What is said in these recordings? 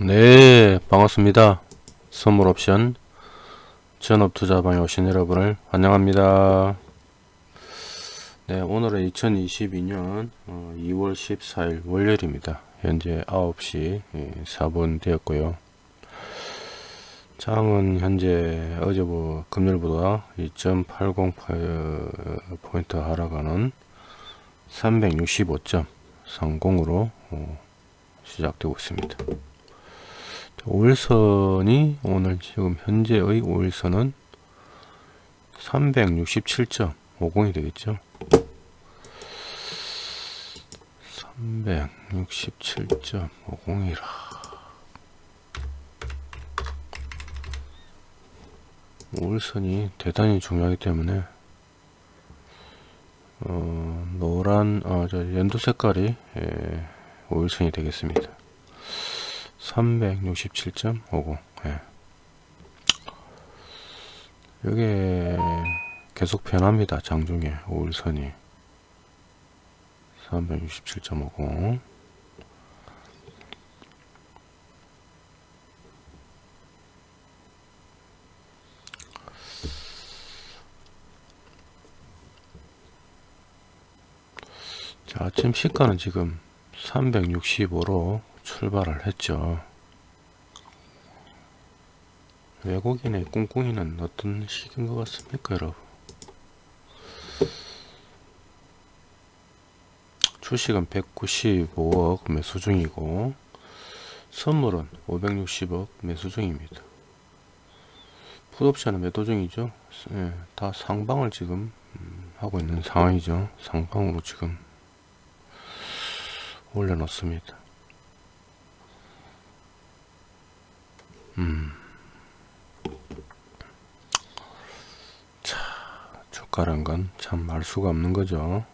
네 반갑습니다. 선물옵션 전업투자방에 오신 여러분을 환영합니다. 네 오늘은 2022년 2월 14일 월요일입니다. 현재 9시 4분 되었고요. 장은 현재 어제 뭐 금요일보다 2.80포인트 하락하는 365.30으로 어, 시작되고 있습니다 5일선이 오늘 지금 현재의 5일선은 367.50이 되겠죠? 367.50이라. 5일선이 대단히 중요하기 때문에 어, 노란 어, 저 연두 색깔이 예, 5일선이 되겠습니다 367.50 예. 이게 계속 변합니다 장중에. 5일선이. 367.50 자, 아침 시가는 지금 365로 출발을 했죠. 외국인의 꿍꿍이는 어떤 식인 것 같습니까 여러분? 주식은 195억 매수 중이고 선물은 560억 매수 중입니다. 풋옵션은 매도 중이죠. 예, 다 상방을 지금 음, 하고 있는 상황이죠. 상방으로 지금 올려놓습니다 음. 주가란 건 참 알 수가 없는 거죠.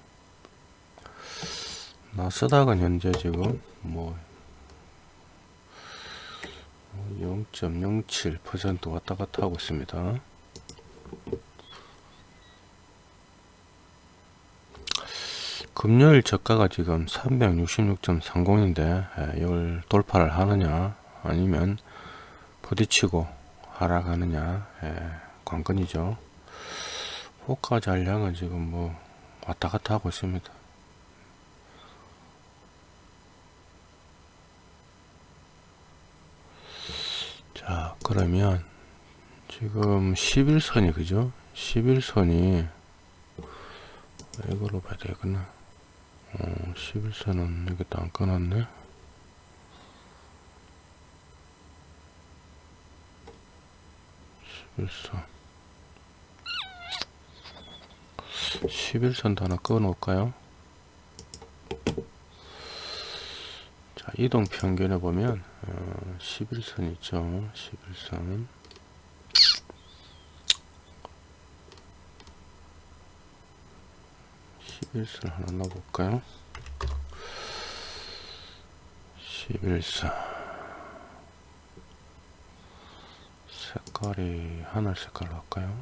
나스닥은 현재 지금 뭐 0.07% 왔다 갔다 하고 있습니다. 금요일 저가가 지금 366.30인데 예, 이걸 돌파를 하느냐 아니면 부딪히고 하락하느냐 예, 관건이죠. 호가 잔량은 지금 뭐 왔다 갔다 하고 있습니다. 자 그러면 지금 11선이 그죠 11선이 이걸로 봐야 되겠나 어, 11선은 이게 또안 끊었네 11선 11선도 하나 꺼 놓을까요? 자 이동 평균에 보면 어, 11선 있죠? 11선. 11선 하나 넣어볼까요? 11선 색깔이 하늘 색깔로 할까요?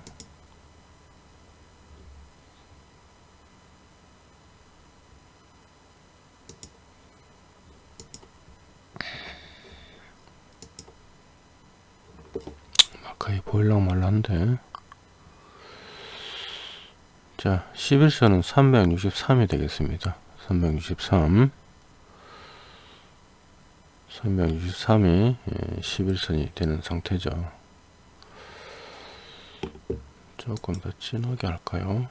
거의 보일랑 말란데. 자 11선은 363이 되겠습니다. 363 363이 11선이 되는 상태죠 조금 더 진하게 할까요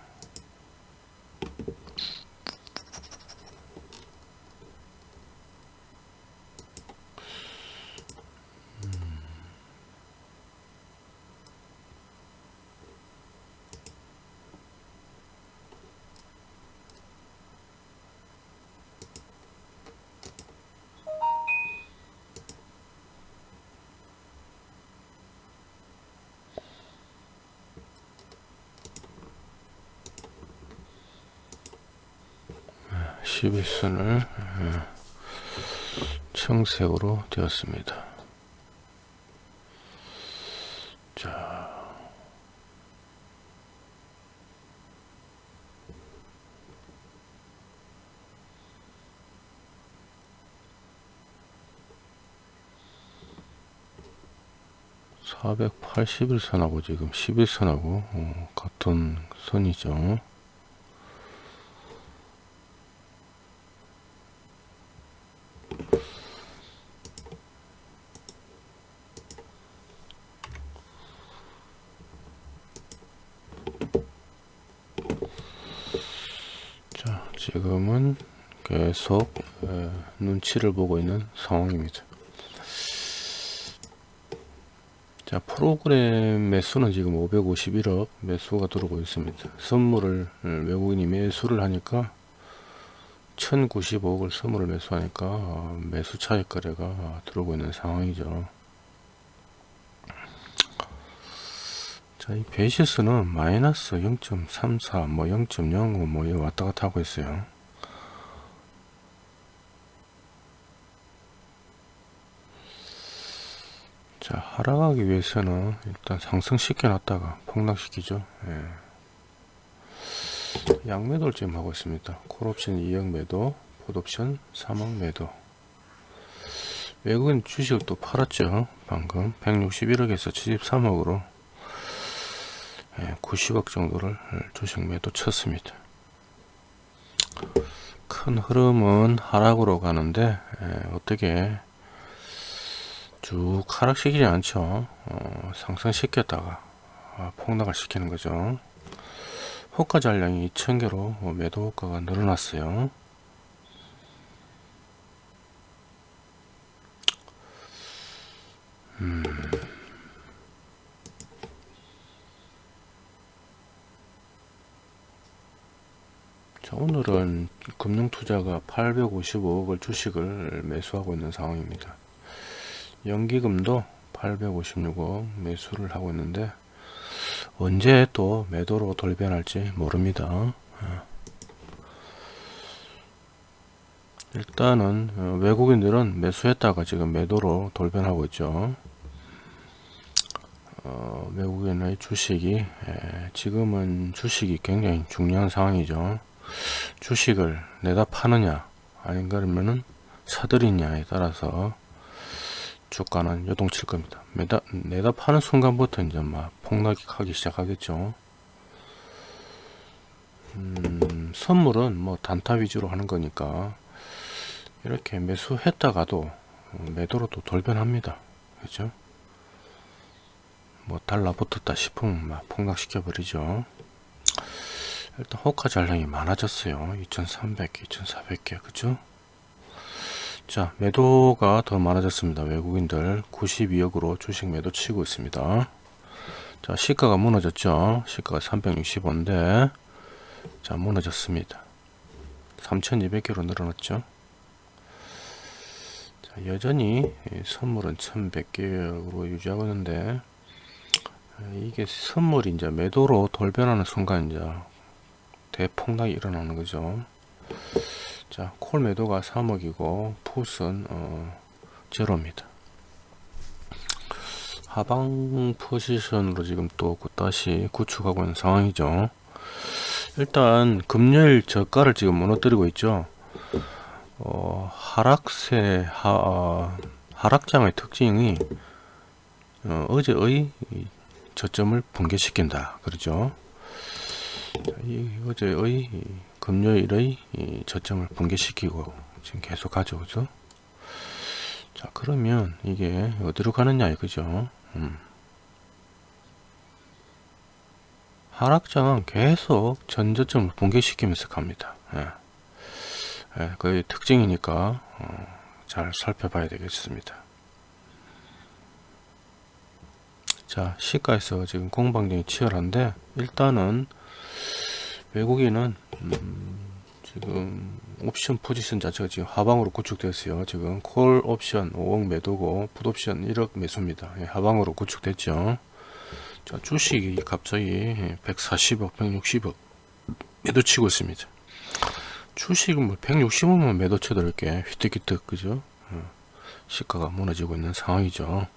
십일선을 예, 청색으로 되었습니다. 자. 481선하고 지금 11선하고 어, 같은 선이죠. 자, 지금은 계속 에, 눈치를 보고 있는 상황입니다. 자 프로그램 매수는 지금 551억 매수가 들어오고 있습니다 선물을 음, 외국인이 매수를 하니까 1095억을 선물을 매수하니까 어, 매수 차익 거래가 들어오고 있는 상황이죠 자 이 베이시스는 마이너스 0.34 뭐 0.05 뭐 왔다 갔다 하고 있어요. 자 하락하기 위해서는 일단 상승시켜 놨다가 폭락시키죠. 예. 양매도를 지금 하고 있습니다. 콜옵션 2억 매도 풋옵션 3억 매도. 외국인 주식을 또 팔았죠 방금. 161억에서 73억으로. 예, 90억 정도를 주식 매도 쳤습니다. 큰 흐름은 하락으로 가는데 예, 어떻게 쭉 하락시키지 않죠. 어, 상승시켰다가 아, 폭락을 시키는 거죠. 호가 잔량이 2,000개로 매도 호가가 늘어났어요. 음. 오늘은 금융투자가 855억을 주식을 매수하고 있는 상황입니다. 연기금도 856억 매수를 하고 있는데 언제 또 매도로 돌변할지 모릅니다. 예. 일단은 어, 외국인들은 매수했다가 지금 매도로 돌변하고 있죠. 어, 외국인의 주식이 예, 지금은 주식이 굉장히 중요한 상황이죠 주식을 내다 파느냐 아닌 그러면은 사들이냐에 따라서 주가는 요동칠 겁니다. 매다, 내다 파는 순간부터 이제 막 폭락이 하기 시작하겠죠. 음, 선물은 뭐 단타 위주로 하는 거니까 이렇게 매수했다가도 매도로 또 돌변합니다. 그죠? 뭐 달라붙었다 싶으면 막 폭락시켜 버리죠. 일단 호가 잔량이 많아졌어요. 2300개, 2400개, 그죠? 자 매도가 더 많아졌습니다. 외국인들 92억으로 주식 매도 치고 있습니다. 자 시가가 무너졌죠? 시가가 360원인데 자 무너졌습니다. 3200개로 늘어났죠? 자 여전히 선물은 1100개로 유지하고 있는데 이게 선물이 이제 매도로 돌변하는 순간 이제 대폭락이 일어나는 거죠 자, 콜 매도가 3억이고 풋은 어, 제로입니다. 하방 포지션으로 지금 또 다시 구축하고 있는 상황이죠. 일단 금요일 저가를 지금 무너뜨리고 있죠. 어, 하락세 하, 어, 하락장의 특징이 어, 제의 저점을 붕괴시킨다. 그러죠. 이 어제의 금요일의 저점을 붕괴시키고 지금 계속 가져오죠. 자 그러면 이게 어디로 가느냐 이거죠. 음. 하락장은 계속 전저점을 붕괴시키면서 갑니다. 예. 예, 그 특징이니까 어, 잘 살펴봐야 되겠습니다. 자 시가에서 지금 공방전이 치열한데 일단은 외국인은 음, 지금 옵션 포지션 자체가 지금 하방으로 구축됐어요. 지금 콜 옵션 5억 매도고 풋 옵션 1억 매수입니다. 예, 하방으로 구축됐죠. 자 주식이 갑자기 140억 160억 매도 치고 있습니다. 주식은 뭐 160억만 매도 쳐도 이렇게. 휘뜩휘뜩 그죠? 어, 시가가 무너지고 있는 상황이죠.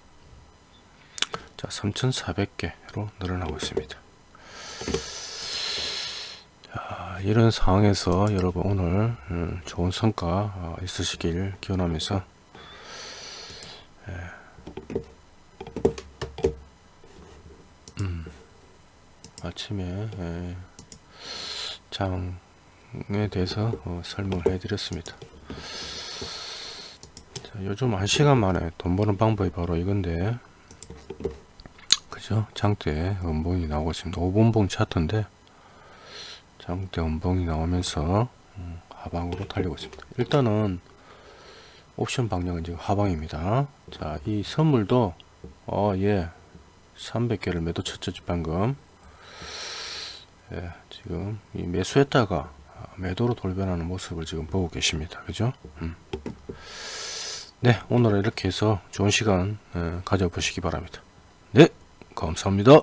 자 3400개로 늘어나고 있습니다 이런 상황에서 여러분 오늘 음, 좋은 성과 어, 있으시길 기원하면서 예. 아침에 예, 장에 대해서 어, 설명을 해드렸습니다. 자, 요즘 한 시간 만에 돈 버는 방법이 바로 이건데, 그죠? 장대 음봉이 나오고 있습니다. 5분봉 차트인데, 장대 음봉이 나오면서 음, 하방으로 달리고 있습니다. 일단은 옵션 방향은 지금 하방입니다. 자, 이 선물도 어, 예. 300개를 매도 쳤죠, 방금. 예, 지금 이 매수했다가 매도로 돌변하는 모습을 지금 보고 계십니다. 그죠? 음. 네, 오늘은 이렇게 해서 좋은 시간 예, 가져보시기 바랍니다. 네, 감사합니다.